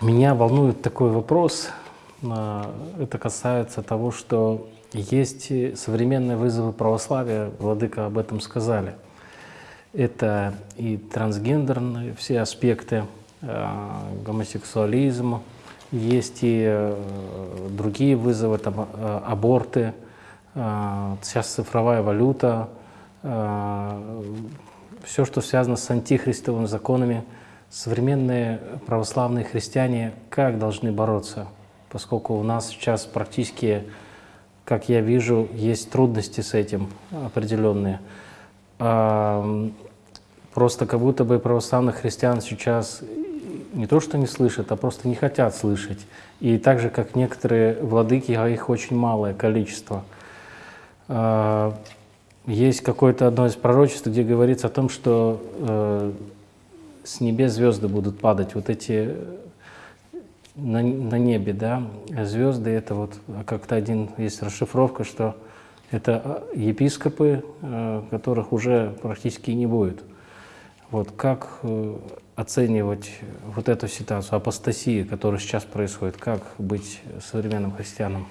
Меня волнует такой вопрос. А, это касается того, что есть современные вызовы православия, Владыка об этом сказали. Это и трансгендерные все аспекты, а, гомосексуализм, есть и э, другие вызовы, там, э, аборты, а, сейчас цифровая валюта, все, что связано с антихристовыми законами – современные православные христиане как должны бороться, поскольку у нас сейчас практически, как я вижу, есть трудности с этим определенные. Просто как будто бы православных христиан сейчас не то что не слышат, а просто не хотят слышать. И так же, как некоторые владыки, а их очень малое количество. А, есть какое-то одно из пророчеств, где говорится о том, что э, с небес звезды будут падать, вот эти на, на небе, да, звезды, это вот как-то один, есть расшифровка, что это а, епископы, э, которых уже практически не будет. Вот как э, оценивать вот эту ситуацию, апостасии, которая сейчас происходит, как быть современным христианом?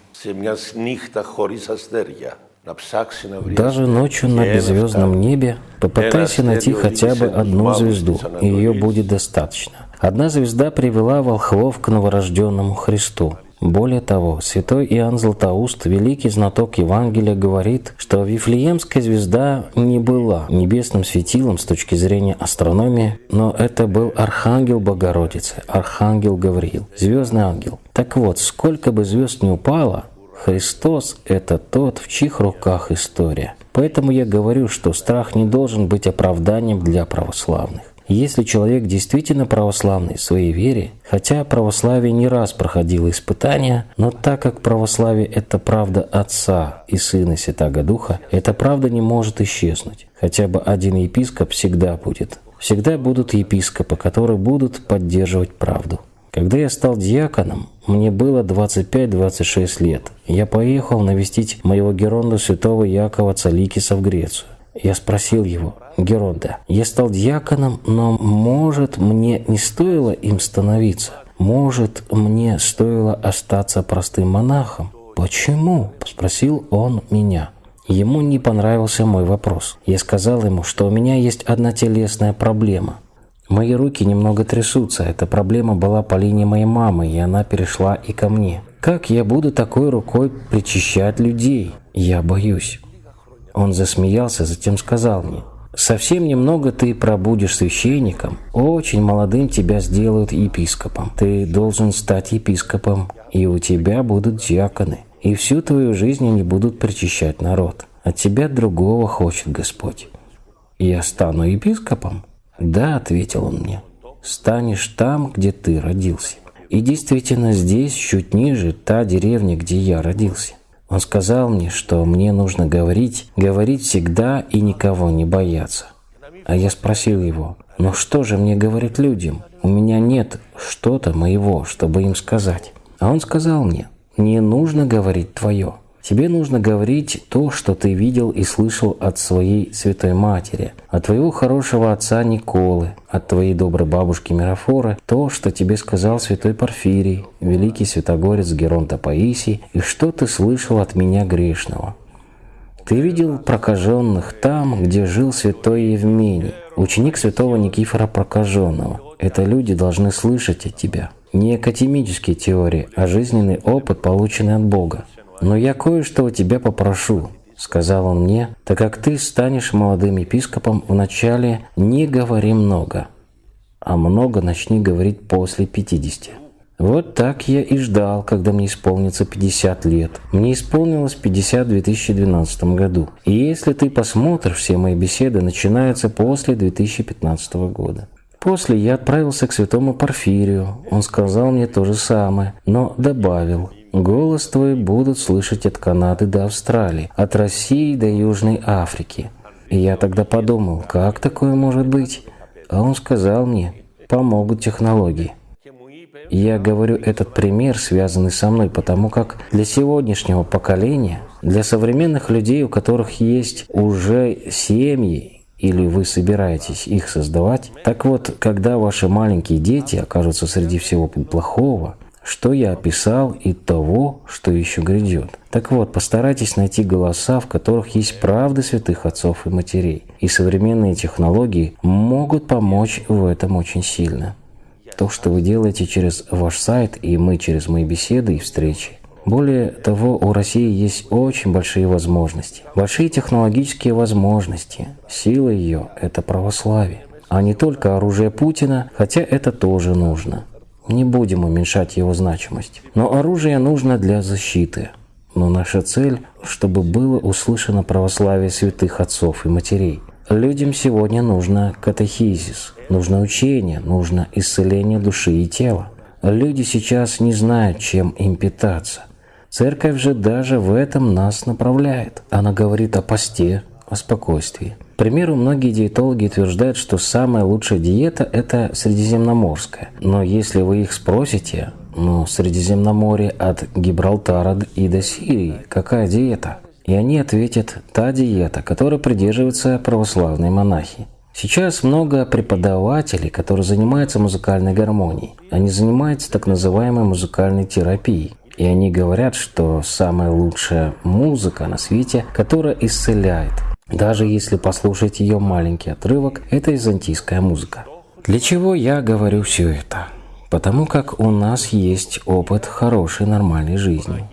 Даже ночью на беззвездном небе попытайся найти хотя бы одну звезду, и ее будет достаточно. Одна звезда привела волхвов к новорожденному Христу. Более того, святой Иоанн Златоуст, великий знаток Евангелия, говорит, что Вифлеемская звезда не была небесным светилом с точки зрения астрономии, но это был архангел Богородицы, архангел Гавриил, звездный ангел. Так вот, сколько бы звезд не упало, Христос – это тот, в чьих руках история. Поэтому я говорю, что страх не должен быть оправданием для православных. Если человек действительно православный в своей вере, хотя православие не раз проходило испытания, но так как православие – это правда Отца и Сына Святаго Духа, эта правда не может исчезнуть. Хотя бы один епископ всегда будет. Всегда будут епископы, которые будут поддерживать правду. Когда я стал диаконом, мне было 25-26 лет. Я поехал навестить моего Геронда святого Якова Цаликиса в Грецию. Я спросил его, Геронда, я стал диаконом, но может мне не стоило им становиться? Может мне стоило остаться простым монахом? Почему? Спросил он меня. Ему не понравился мой вопрос. Я сказал ему, что у меня есть одна телесная проблема – Мои руки немного трясутся. Эта проблема была по линии моей мамы, и она перешла и ко мне. Как я буду такой рукой причащать людей? Я боюсь. Он засмеялся, затем сказал мне, «Совсем немного ты пробудешь священником, очень молодым тебя сделают епископом. Ты должен стать епископом, и у тебя будут диаконы, и всю твою жизнь они будут причащать народ. От тебя другого хочет Господь. Я стану епископом?» «Да», — ответил он мне, — «станешь там, где ты родился». И действительно, здесь, чуть ниже, та деревня, где я родился. Он сказал мне, что мне нужно говорить, говорить всегда и никого не бояться. А я спросил его, ну что же мне говорить людям? У меня нет что-то моего, чтобы им сказать. А он сказал мне, не нужно говорить твое. Тебе нужно говорить то, что ты видел и слышал от своей святой матери, от твоего хорошего отца Николы, от твоей доброй бабушки Мирафоры, то, что тебе сказал святой Порфирий, великий святогорец Геронта Паисий, и что ты слышал от меня грешного. Ты видел прокаженных там, где жил святой Евмений, ученик святого Никифора Прокаженного. Это люди должны слышать от тебя. Не академические теории, а жизненный опыт, полученный от Бога. «Но я кое-что у тебя попрошу», — сказал он мне, «так как ты станешь молодым епископом, вначале не говори много, а много начни говорить после 50». Вот так я и ждал, когда мне исполнится 50 лет. Мне исполнилось 50 в 2012 году. И если ты посмотришь, все мои беседы начинаются после 2015 года. После я отправился к святому Порфирию. Он сказал мне то же самое, но добавил, Голос твой будут слышать от Канады до Австралии, от России до Южной Африки. И я тогда подумал, как такое может быть? А он сказал мне, помогут технологии. Я говорю этот пример, связанный со мной, потому как для сегодняшнего поколения, для современных людей, у которых есть уже семьи, или вы собираетесь их создавать. Так вот, когда ваши маленькие дети окажутся среди всего плохого, что я описал и того, что еще грядет. Так вот, постарайтесь найти голоса, в которых есть правды святых отцов и матерей. И современные технологии могут помочь в этом очень сильно. То, что вы делаете через ваш сайт и мы через мои беседы и встречи. Более того, у России есть очень большие возможности. Большие технологические возможности. Сила ее – это православие. А не только оружие Путина, хотя это тоже нужно. Не будем уменьшать его значимость. Но оружие нужно для защиты. Но наша цель, чтобы было услышано православие святых отцов и матерей. Людям сегодня нужно катехизис, нужно учение, нужно исцеление души и тела. Люди сейчас не знают, чем им питаться. Церковь же даже в этом нас направляет. Она говорит о посте, о спокойствии. Примеру, многие диетологи утверждают, что самая лучшая диета – это средиземноморская. Но если вы их спросите, ну, Средиземноморье от Гибралтара и до Сирии, какая диета? И они ответят, та диета, которой придерживаются православные монахи. Сейчас много преподавателей, которые занимаются музыкальной гармонией. Они занимаются так называемой музыкальной терапией. И они говорят, что самая лучшая музыка на свете, которая исцеляет, даже если послушать ее маленький отрывок, это византийская музыка. Для чего я говорю все это? Потому как у нас есть опыт хорошей нормальной жизни.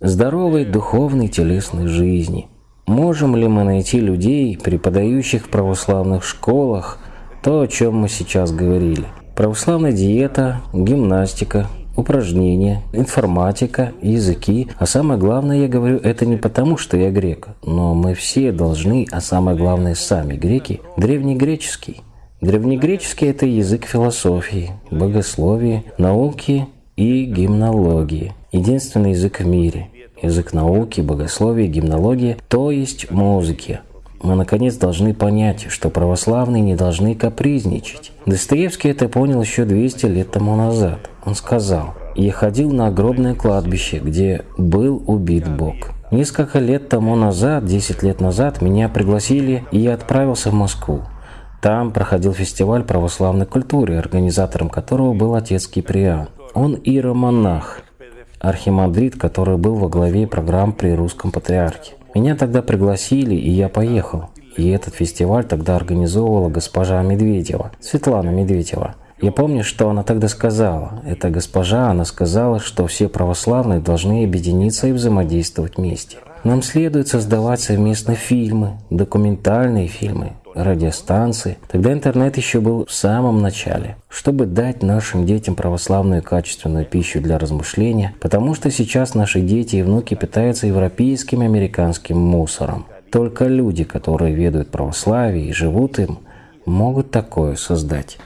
Здоровой духовной телесной жизни. Можем ли мы найти людей, преподающих в православных школах, то, о чем мы сейчас говорили? Православная диета, гимнастика, упражнения, информатика, языки. А самое главное, я говорю, это не потому, что я грек, но мы все должны, а самое главное, сами греки, древнегреческий. Древнегреческий – это язык философии, богословия, науки и гимнологии. Единственный язык в мире. Язык науки, богословия, гимнологии, то есть музыки мы наконец должны понять, что православные не должны капризничать. Достоевский это понял еще 200 лет тому назад. Он сказал, «Я ходил на огромное кладбище, где был убит Бог». Несколько лет тому назад, 10 лет назад, меня пригласили, и я отправился в Москву. Там проходил фестиваль православной культуры, организатором которого был отец Киприан. Он иеромонах, архимандрит, который был во главе программ при русском патриархе. Меня тогда пригласили, и я поехал. И этот фестиваль тогда организовывала госпожа Медведева, Светлана Медведева. Я помню, что она тогда сказала. Эта госпожа, она сказала, что все православные должны объединиться и взаимодействовать вместе. Нам следует создавать совместно фильмы, документальные фильмы, радиостанции. Тогда интернет еще был в самом начале, чтобы дать нашим детям православную качественную пищу для размышления, потому что сейчас наши дети и внуки питаются европейским и американским мусором. Только люди, которые ведают православие и живут им, могут такое создать.